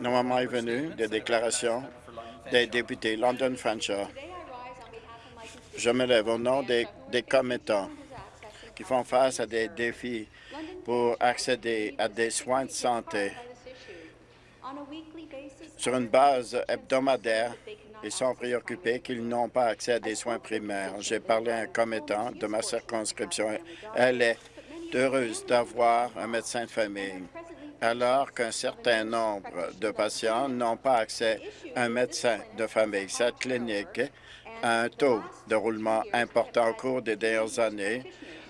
Le moment est venu des déclarations des députés London Fanshawe. Je me lève au nom des, des commettants qui font face à des défis pour accéder à des soins de santé. Sur une base hebdomadaire, ils sont préoccupés qu'ils n'ont pas accès à des soins primaires. J'ai parlé à un commettant de ma circonscription. Elle est heureuse d'avoir un médecin de famille, alors qu'un certain nombre de patients n'ont pas accès à un médecin de famille. Cette clinique a un taux de roulement important au cours des dernières années.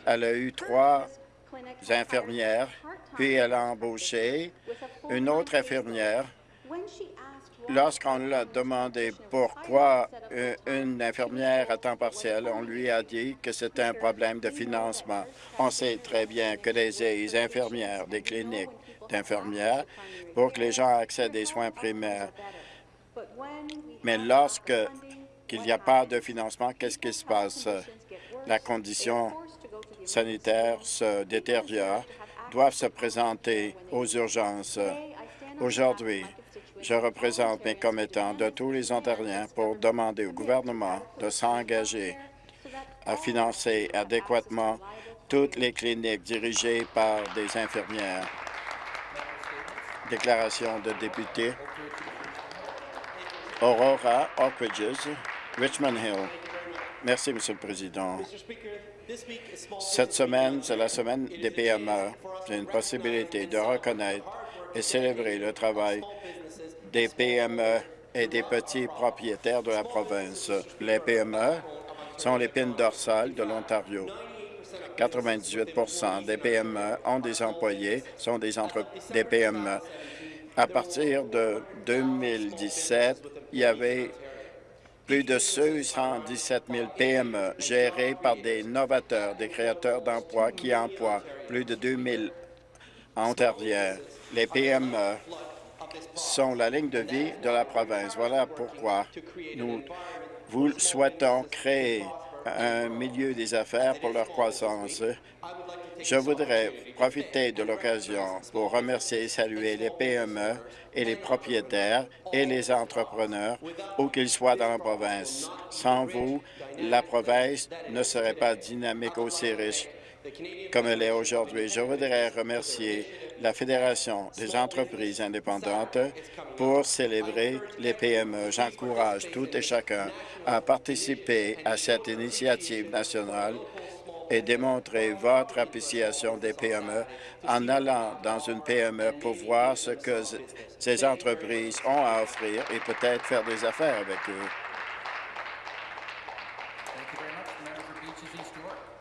Elle a eu trois infirmières, puis elle a embauché une autre infirmière. Lorsqu'on lui a demandé pourquoi une infirmière à temps partiel, on lui a dit que c'était un problème de financement. On sait très bien que les infirmières des cliniques d'infirmières pour que les gens accèdent des soins primaires. Mais lorsque il n'y a pas de financement, qu'est-ce qui se passe? La condition sanitaire se détériore, doivent se présenter aux urgences. Aujourd'hui, je représente mes commettants de tous les Ontariens pour demander au gouvernement de s'engager à financer adéquatement toutes les cliniques dirigées par des infirmières. Déclaration de député Aurora, Oak Ridges, Richmond Hill. Merci, Monsieur le Président. Cette semaine, c'est la semaine des PME. J'ai une possibilité de reconnaître et célébrer le travail des PME et des petits propriétaires de la province. Les PME sont l'épine dorsale de l'Ontario. 98% des PME ont des employés, sont des, des PME. À partir de 2017, il y avait plus de 117 000 PME gérées par des novateurs, des créateurs d'emplois qui emploient plus de 2 000 Ontariens. Les PME sont la ligne de vie de la province. Voilà pourquoi nous vous souhaitons créer un milieu des affaires pour leur croissance. Je voudrais profiter de l'occasion pour remercier et saluer les PME et les propriétaires et les entrepreneurs, où qu'ils soient dans la province. Sans vous, la province ne serait pas dynamique aussi riche comme elle est aujourd'hui. Je voudrais remercier la Fédération des entreprises indépendantes pour célébrer les PME. J'encourage tout et chacun à participer à cette initiative nationale et démontrer votre appréciation des PME en allant dans une PME pour voir ce que ces entreprises ont à offrir et peut-être faire des affaires avec eux.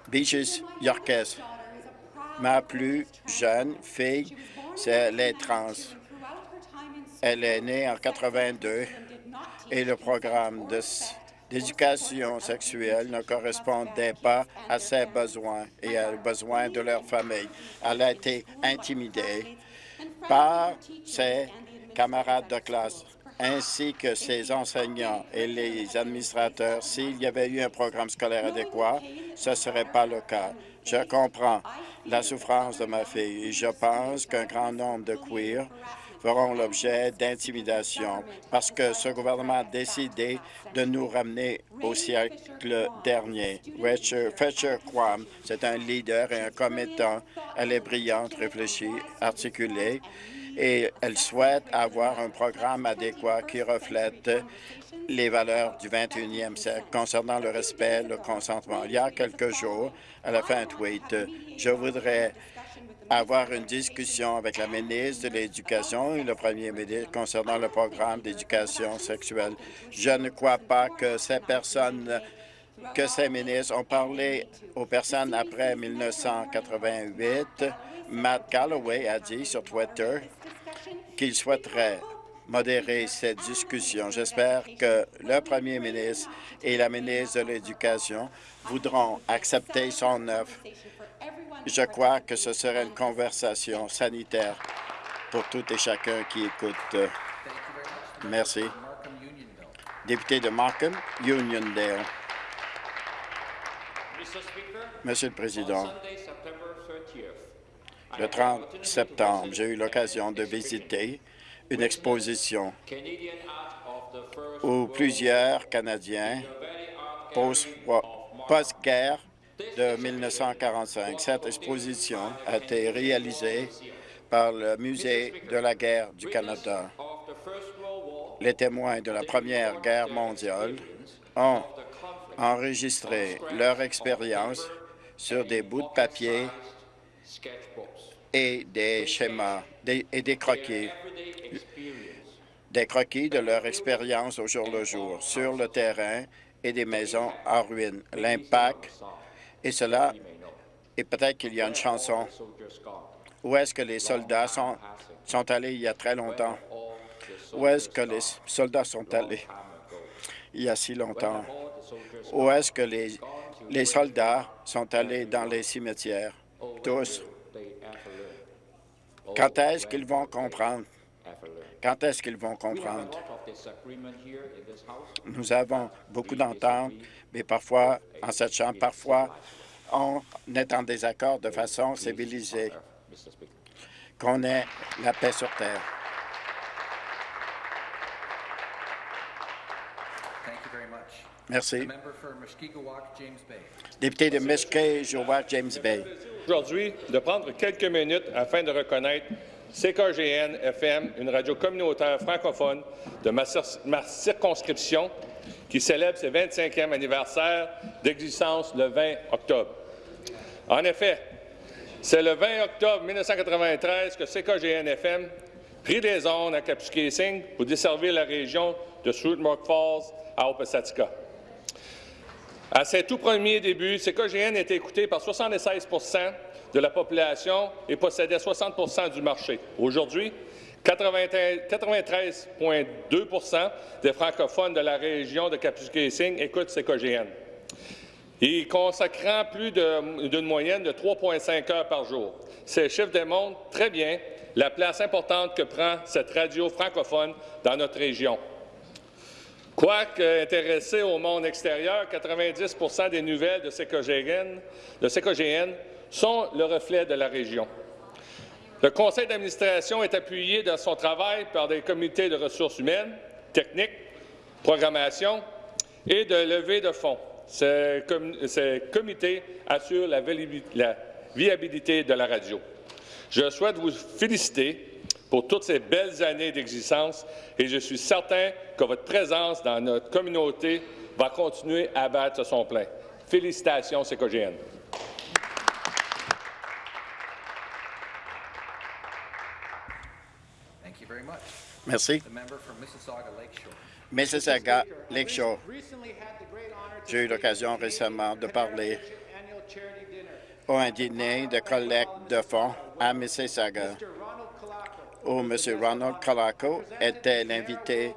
Beaches Yorkes. Ma plus jeune fille, c'est les trans. Elle est née en 82 et le programme d'éducation sexuelle ne correspondait pas à ses besoins et aux besoins de leur famille. Elle a été intimidée par ses camarades de classe ainsi que ses enseignants et les administrateurs. S'il y avait eu un programme scolaire adéquat, ce ne serait pas le cas. Je comprends la souffrance de ma fille et je pense qu'un grand nombre de queers feront l'objet d'intimidation parce que ce gouvernement a décidé de nous ramener au siècle dernier. Fletcher Quam, c'est un leader et un commettant. Elle est brillante, réfléchie, articulée et elle souhaite avoir un programme adéquat qui reflète les valeurs du 21e siècle concernant le respect, le consentement. Il y a quelques jours, elle a fait un tweet. Je voudrais avoir une discussion avec la ministre de l'Éducation et le premier ministre concernant le programme d'éducation sexuelle. Je ne crois pas que ces personnes que ces ministres ont parlé aux personnes après 1988. Matt Calloway a dit sur Twitter qu'il souhaiterait modérer cette discussion. J'espère que le premier ministre et la ministre de l'Éducation voudront accepter son offre. Je crois que ce serait une conversation sanitaire pour tout et chacun qui écoute. Merci. Député de Markham, Uniondale. Monsieur le Président, le 30 septembre, j'ai eu l'occasion de visiter une exposition où plusieurs Canadiens post-guerre de 1945. Cette exposition a été réalisée par le Musée de la guerre du Canada. Les témoins de la Première Guerre mondiale ont enregistré leur expérience sur des bouts de papier et des schémas et des croquis, des croquis de leur expérience au jour le jour, sur le terrain et des maisons en ruine. L'impact, et cela, et peut-être qu'il y a une chanson, où est-ce que les soldats sont, sont allés il y a très longtemps? Où est-ce que les soldats sont allés il y a si longtemps? Où est-ce que les, les soldats sont allés dans les cimetières? Tous. Quand est-ce qu'ils vont comprendre? Quand est-ce qu'ils vont comprendre? Nous avons beaucoup d'ententes, mais parfois, en cette Chambre, parfois, on est en désaccord de façon civilisée. Qu'on ait la paix sur Terre. Merci. Député de Muskeg-Jowak, James Bay. Aujourd'hui, de prendre quelques minutes afin de reconnaître CKGN FM, une radio communautaire francophone de ma, ma circonscription qui célèbre ses 25e anniversaire d'existence le 20 octobre. En effet, c'est le 20 octobre 1993 que CKGN-FM prit des ondes à Kapuskasing pour desservir la région de Shrewsbury Falls à Opasatika. À ses tout premiers débuts, CKGN était écouté par 76% de la population et possédait 60% du marché. Aujourd'hui, 93,2% des francophones de la région de Kapuskasing écoutent CKGN et consacrant plus d'une moyenne de 3,5 heures par jour. Ces chiffres démontrent très bien la place importante que prend cette radio francophone dans notre région. Quoique intéressé au monde extérieur, 90% des nouvelles de CKGN, sont le reflet de la région. Le conseil d'administration est appuyé dans son travail par des comités de ressources humaines, techniques, programmation et de levée de fonds. Ces, comités assurent la viabilité de la radio. Je souhaite vous féliciter pour toutes ces belles années d'existence et je suis certain que votre présence dans notre communauté va continuer à battre son plein. Félicitations, CKGN. Merci. Mississauga Lakeshore. J'ai eu l'occasion récemment de parler au un dîner de collecte de fonds à Mississauga, où M. Ronald Colaco était l'invité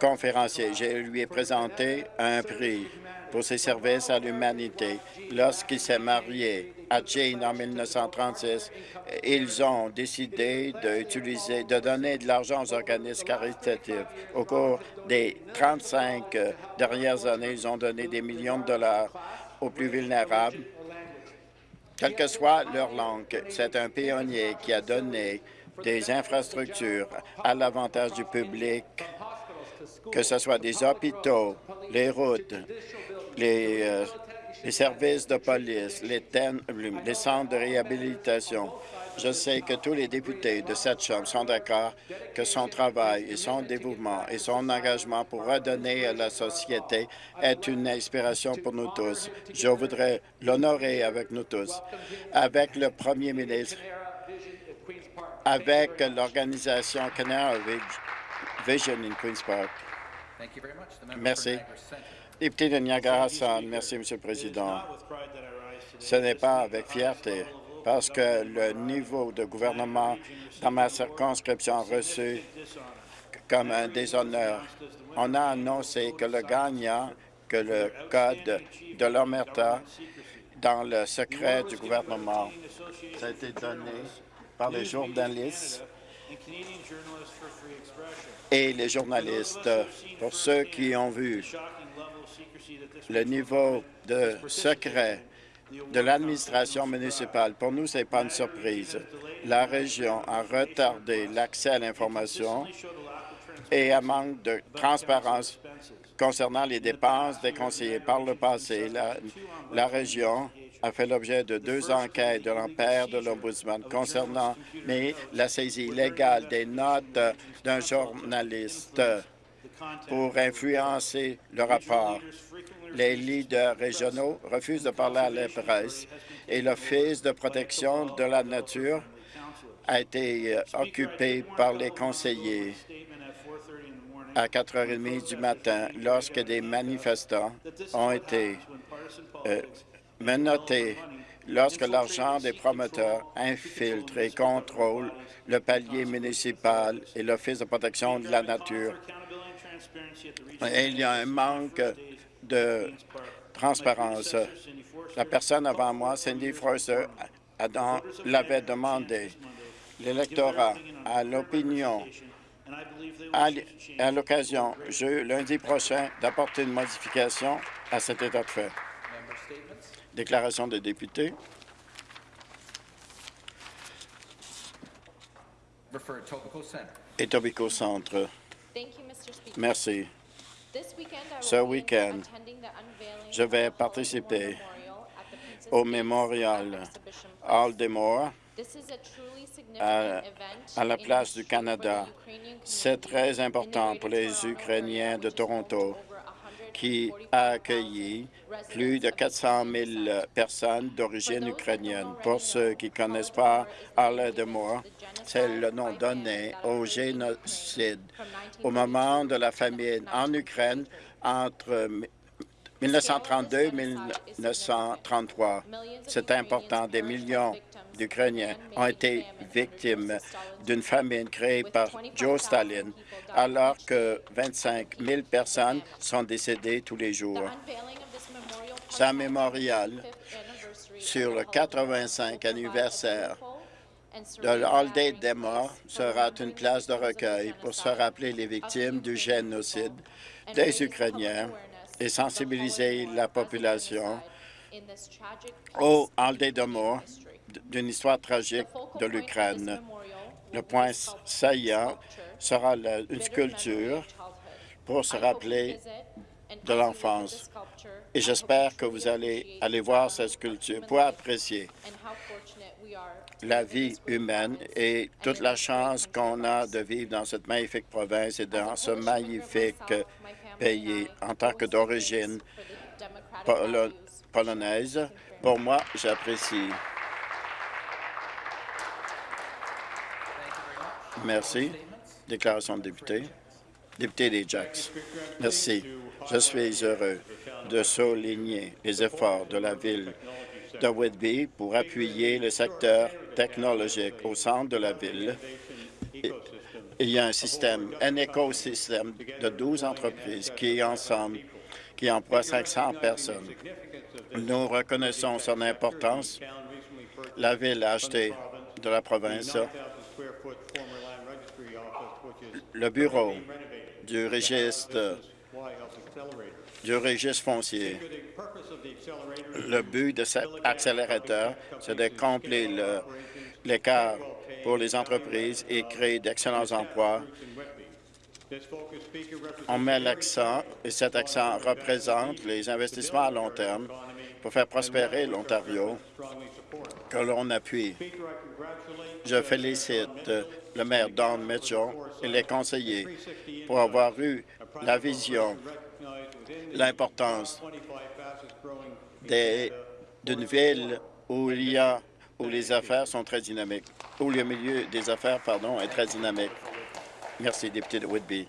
conférencier. Je lui ai présenté un prix pour ses services à l'humanité. Lorsqu'il s'est marié à Jane en 1936, ils ont décidé de donner de l'argent aux organismes caritatifs. Au cours des 35 dernières années, ils ont donné des millions de dollars aux plus vulnérables, quelle que soit leur langue. C'est un pionnier qui a donné des infrastructures à l'avantage du public, que ce soit des hôpitaux, les routes, les, euh, services de police, les, les centres de réhabilitation. Je sais que tous les députés de cette Chambre sont d'accord que son travail et son dévouement et son engagement pour redonner à la société est une inspiration pour nous tous. Je voudrais l'honorer avec nous tous, avec le premier ministre, avec l'organisation Canara Vision in Queen's Park. Merci. Député de Niagara merci, M. le Président. Ce n'est pas avec fierté, parce que le niveau de gouvernement dans ma circonscription a reçu comme un déshonneur. On a annoncé que le gagnant, que le code de l'Omerta dans le secret du gouvernement, ça a été donné les journalistes et les journalistes. Pour ceux qui ont vu le niveau de secret de l'administration municipale. Pour nous, ce n'est pas une surprise. La région a retardé l'accès à l'information et un manque de transparence concernant les dépenses des conseillers. Par le passé, la, la région a fait l'objet de deux enquêtes de l'empire de l'Ombudsman concernant mais la saisie illégale des notes d'un journaliste pour influencer le rapport. Les leaders régionaux refusent de parler à la presse et l'Office de protection de la nature a été euh, occupé par les conseillers à 4h30 du matin lorsque des manifestants ont été euh, menottés lorsque l'argent des promoteurs infiltre et contrôle le palier municipal et l'Office de protection de la nature. Et il y a un manque de transparence. La personne avant moi, Cindy Forster, l'avait demandé. L'électorat a l'opinion à l'occasion, lundi prochain, d'apporter une modification à cet état de fait. Déclaration des députés. Etobicoke Centre. Merci. Ce week-end, je vais participer au mémorial Aldemore à, à la place du Canada. C'est très important pour les Ukrainiens de Toronto qui a accueilli plus de 400 000 personnes d'origine ukrainienne. Pour ceux qui ne connaissent pas Holodomor, c'est le nom donné au génocide au moment de la famine en Ukraine entre 1932 et 1933. C'est important. Des millions d'Ukrainiens ont été victimes d'une famine créée par Joe Stalin, alors que 25 000 personnes sont décédées tous les jours. Ce mémorial sur le 85 anniversaire de l'Holiday des morts sera une place de recueil pour se rappeler les victimes du génocide des Ukrainiens et sensibiliser la population au Holiday de d'une histoire tragique de l'Ukraine. Le point saillant sera une sculpture pour se rappeler de l'enfance. Et j'espère que vous allez aller voir cette sculpture pour apprécier la vie humaine et toute la chance qu'on a de vivre dans cette magnifique province et dans ce magnifique pays en tant que d'origine polonaise. Pour moi, j'apprécie. Merci. Déclaration de député. Député des Jacks. Merci. Je suis heureux de souligner les efforts de la ville de Whitby pour appuyer le secteur technologique au centre de la ville. Il y a un système, un écosystème de 12 entreprises qui, ensemble, qui emploient 500 personnes. Nous reconnaissons son importance. La ville a acheté de la province le bureau du registre du registre foncier. Le but de cet accélérateur, c'est de combler l'écart pour les entreprises et créer d'excellents emplois. On met l'accent, et cet accent représente les investissements à long terme pour faire prospérer l'Ontario que l'on appuie. Je félicite le maire Don Mitchell et les conseillers pour avoir eu la vision, l'importance d'une ville où il y a où les affaires sont très dynamiques, où le milieu des affaires pardon, est très dynamique. Merci, député de Whitby.